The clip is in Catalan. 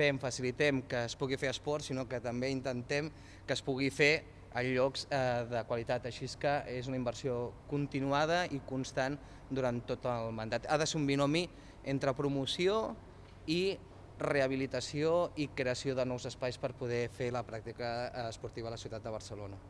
fem, facilitem que es pugui fer esport, sinó que també intentem que es pugui fer en llocs eh, de qualitat. Així que és una inversió continuada i constant durant tot el mandat. Ha de ser un binomi entre promoció i rehabilitació i creació de nous espais per poder fer la pràctica eh, esportiva a la ciutat de Barcelona.